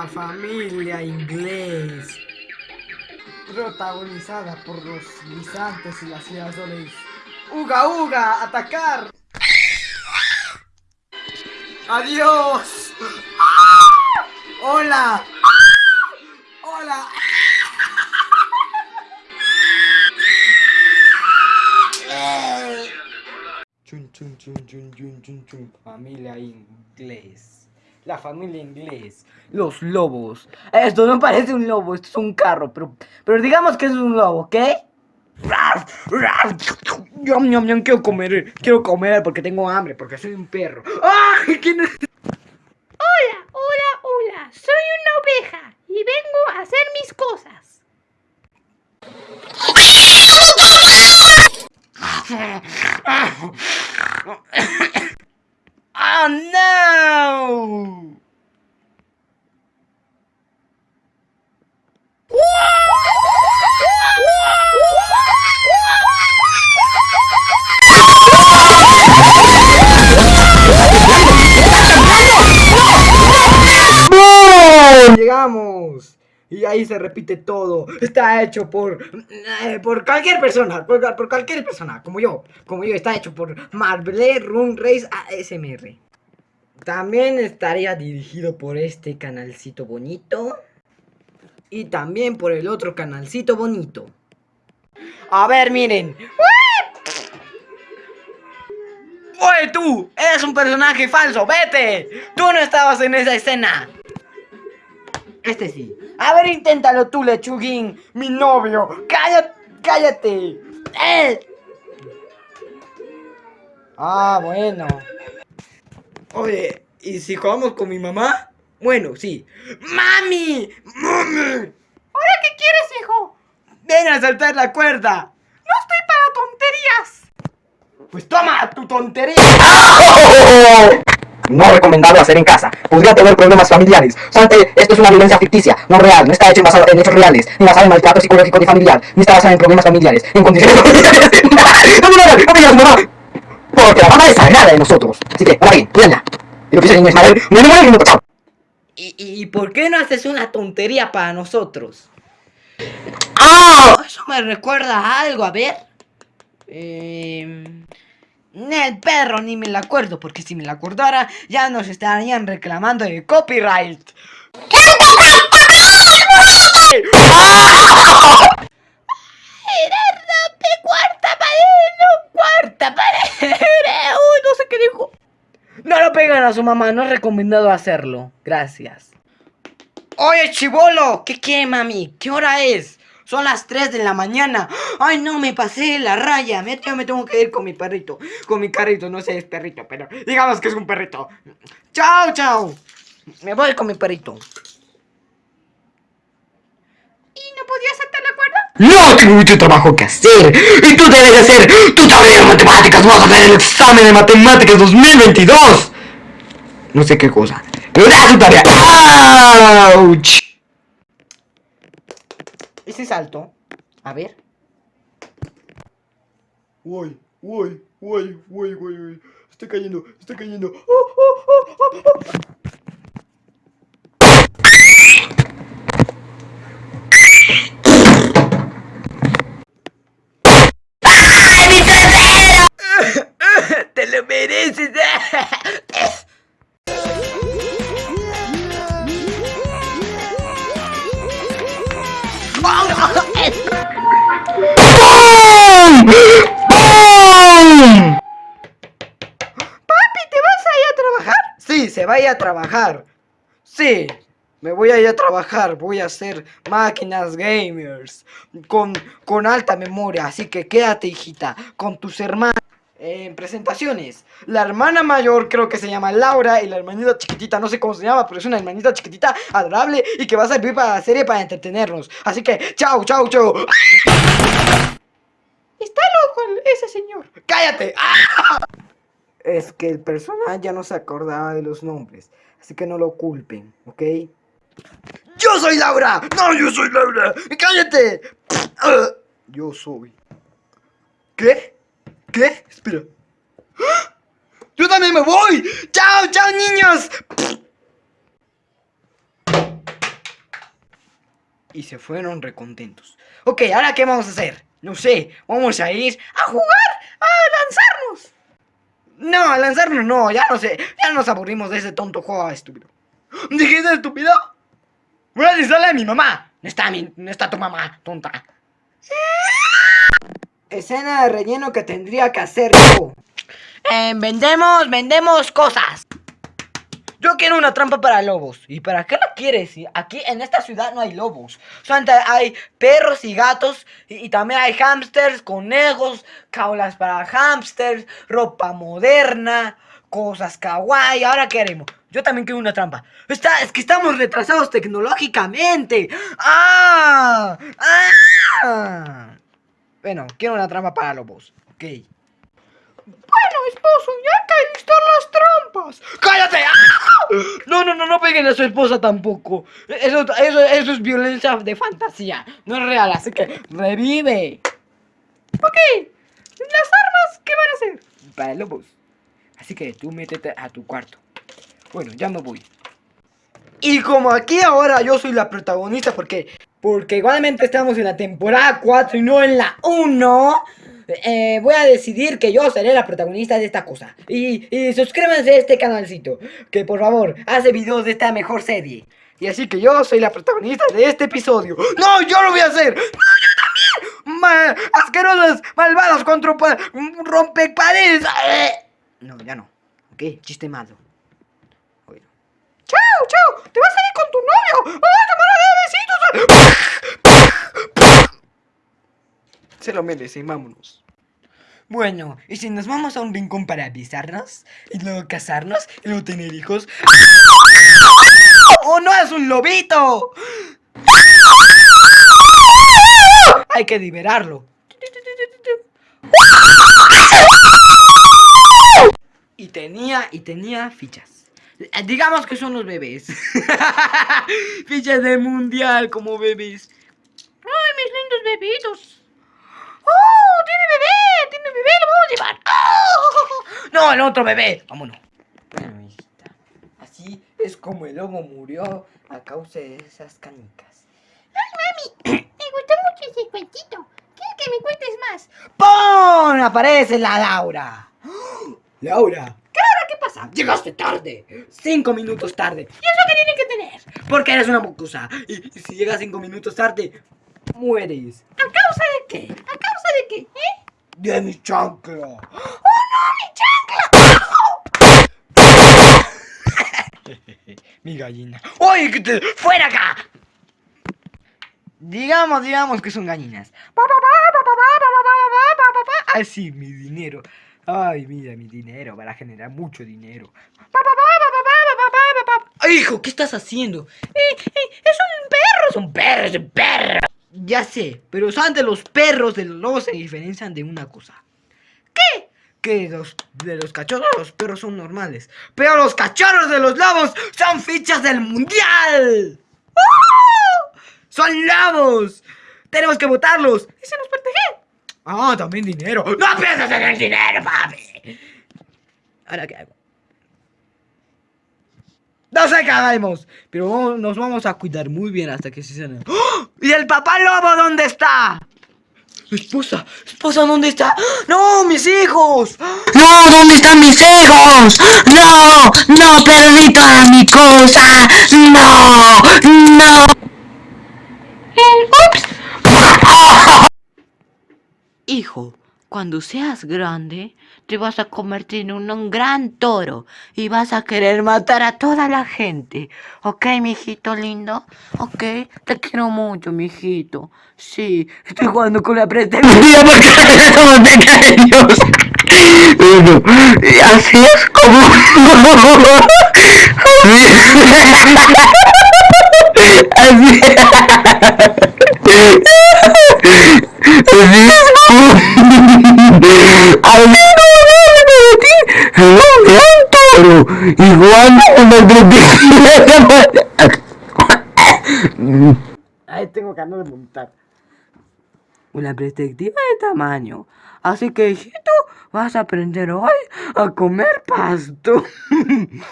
La familia inglés. Protagonizada por los guisantes y las girasoles. ¡Uga, uga! ¡Atacar! ¡Adiós! ¡Hola! ¡Hola! Chun, chun, chun, chun, chun, chun, chun. Familia inglés. La familia inglés. Los lobos. Esto no parece un lobo, esto es un carro, pero, pero digamos que es un lobo, ¿ok? Quiero comer, quiero comer porque tengo hambre, porque soy un perro. ¡Ay! ¿Quién es? Hola, hola, hola. Soy una oveja y vengo a hacer mis cosas. Y ahí se repite todo. Está hecho por eh, por cualquier persona, por, por cualquier persona, como yo, como yo. Está hecho por Marble Run Race ASMR. También estaría dirigido por este canalcito bonito. Y también por el otro canalcito bonito. A ver, miren. ¡Oye tú! ¡Eres un personaje falso! ¡Vete! ¡Tú no estabas en esa escena! Este sí. A ver, inténtalo tú, lechuguín, mi novio. ¡Cállate! ¡Cállate! ¡Eh! Ah, bueno. Oye, ¿y si jugamos con mi mamá? Bueno, sí. ¡Mami! ¡Mami! ¿Ahora qué quieres, hijo? ¡Ven a saltar la cuerda! No estoy para tonterías. Pues toma tu tontería. No recomendable hacer en casa. Podría tener problemas familiares. Salte, esto es una violencia ficticia, no real, no está hecho en, basado en hechos reales, ni basada en maltrato psicológico de familiar, ni está basada en problemas familiares, en condiciones familiares. ¡No, no, no, no, me mamá! Porque la mamá es sagrada de nosotros. Así que, ahora bien, cuídala. Y lo que hice en Ismael, no, no, no, chao. ¿Y, ¿Y por qué no haces una tontería para nosotros? ¡Ah! Eso me recuerda a algo, a ver. Eh, el perro ni me la acuerdo, porque si me la acordara ya nos estarían reclamando de copyright. cuarta pared, cuarta pared. Uy, no sé qué dijo. No lo pegan a su mamá, no es recomendado hacerlo. Gracias. Oye, chivolo, ¿qué quiere, mami? ¿Qué hora es? Son las 3 de la mañana. Ay, no, me pasé la raya. Me, yo me tengo que ir con mi perrito. Con mi carrito, no sé, es perrito, pero digamos que es un perrito. Chao, chao. Me voy con mi perrito. ¿Y no podías saltar la cuerda? No tengo mucho trabajo que hacer. Y tú debes hacer tu tarea de matemáticas. Vamos a hacer el examen de matemáticas 2022. No sé qué cosa. Pero da tu tarea. ¡Auch! Ese salto. A ver. Uy, uy, uy, uy, uy, uy. Estoy cayendo, estoy cayendo. A trabajar. Sí, me voy a ir a trabajar. Voy a hacer máquinas gamers con, con alta memoria. Así que quédate, hijita, con tus hermanas. En presentaciones, la hermana mayor creo que se llama Laura y la hermanita chiquitita, no sé cómo se llama, pero es una hermanita chiquitita adorable y que va a servir para la serie para entretenernos. Así que, chao, chao, chao. Está loco ese señor. ¡Cállate! Es que el personaje ya no se acordaba de los nombres, así que no lo culpen, ¿ok? ¡Yo soy Laura! ¡No, yo soy Laura! ¡Cállate! Ah, Yo soy. ¿Qué? ¿Qué? Espera. ¡Ah! ¡Yo también me voy! ¡Chao, chao, niños! Y se fueron recontentos. Ok, ¿ahora qué vamos a hacer? No sé, vamos a ir a jugar, a lanzarnos. No, a lanzarnos no, ya no sé, ya nos aburrimos de ese tonto juego estúpido. ¿Dijiste estúpido? Voy a decirle a mi mamá. No está, mi, no está tu mamá, tonta. Escena de relleno que tendría que hacer yo. Eh, vendemos, vendemos cosas. Yo quiero una trampa para lobos. ¿Y para qué la quieres? Aquí en esta ciudad no hay lobos. Solamente hay perros y gatos. Y, también hay hámsters, conejos, jaulas para hámsters, ropa moderna, cosas kawaii. Ahora qué haremos. Yo también quiero una trampa. Está, es que estamos retrasados tecnológicamente. ¡Ah! ¡Ah! Bueno, quiero una trampa para lobos. Ok. Bueno, ya hay que listar las trampas. ¡Cállate! ¡Ah! No, peguen a su esposa tampoco. Eso, eso, eso es violencia de fantasía. No es real, así que revive. Ok, las armas, ¿qué van a hacer? Para lobos. Así que tú métete a tu cuarto. Bueno, ya me voy. Y como aquí ahora yo soy la protagonista porque... Porque igualmente estamos en la temporada 4 y no en la 1. Eh, voy a decidir que yo seré la protagonista de esta cosa. Y, y suscríbanse a este canalcito. Que por favor, hace videos de esta mejor serie. Y así que yo soy la protagonista de este episodio. ¡No, yo lo voy a hacer! ¡No, yo también! Ma asquerosas, malvadas, contra rompeparedes. ¡Eh! No, ya no. Ok, chiste malo. ¡Chao, chao! ¡Te vas a ir con tu novio! ¡Ah, te van a dar besitos! Se lo merecen, vámonos. Bueno, y si nos vamos a un rincón para besarnos, y luego casarnos, y luego tener hijos. ¡Oh, no es un lobito! Hay que liberarlo. Y tenía, y tenía fichas. Eh, Digamos que son los bebés. fichas de mundial como bebés. ¡Ay, mis lindos bebitos! ¡Oh, tiene bebé! ¡Tiene bebé! ¡Lo vamos a llevar! ¡Oh! No, el otro bebé. Vámonos. Así es como el lobo murió a causa de esas canicas. ¡Ay, mami! Me gustó mucho ese cuentito. ¿Quieres que me cuentes más? ¡Pon! Aparece la Laura. Laura. ¿Qué hora? ¿Qué pasa? Llegaste tarde. Cinco minutos tarde. ¿Y eso qué tiene que tener? Porque eres una mocosa. Y, y si llegas cinco minutos tarde, mueres. ¿A causa de qué? ¿A causa de qué? ¿Eh? De mi chancla. ¡Oh, no, mi chancla! mi gallina. ¡Oye, que te... ¡Fuera acá! Digamos, digamos que son gallinas. Así, mi dinero. Ay, mira, mi dinero, para generar mucho dinero. ¡Hijo, qué estás haciendo! ¡Es un perro! ¡Es un perro! ¡Es un perro! Ya sé, pero solamente los perros de los lobos se diferencian de una cosa. ¿Qué? Que los, de los cachorros los perros son normales. Pero los cachorros de los lobos son fichas del mundial. ¡Oh! ¡Son lobos! ¡Tenemos que votarlos! ¿Y se nos protege? Ah, también dinero. ¡No piensas en el dinero, papi! ¿Ahora qué hago? No sé qué hagamos, pero vamos- nos vamos a cuidar muy bien hasta que se sane. ¡Oh! ¿Y el papá lobo dónde está? Esposa, esposa, ¿dónde está? ¡No, mis hijos! No, ¿dónde están mis hijos? No, no, perdí toda mi cosa. No, no. Hijo, cuando seas grande, te vas a convertir en un, gran toro y vas a querer matar a toda la gente. ¿Ok, mijito lindo? ¿Ok? Te quiero mucho, mijito. Sí, estoy jugando con la. Mira, porque pequeños. Bueno, así es como. Así. Es. Así es como. Un gran toro. Igual el Ahí tengo andar de montar. Una perspectiva de tamaño. Así que, hijito, vas a aprender hoy a comer pasto.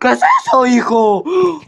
¿Qué es eso, hijo? ¡Oh!